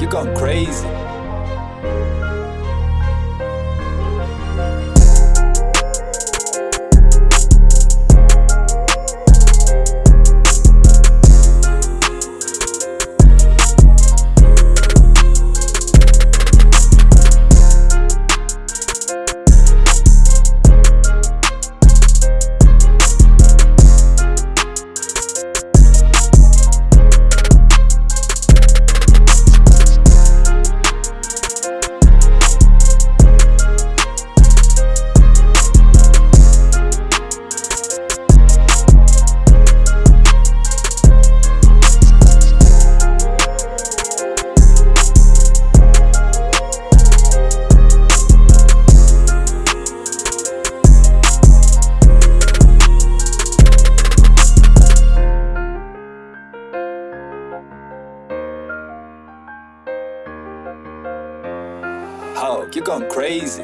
you gone crazy. Oh, You're going crazy.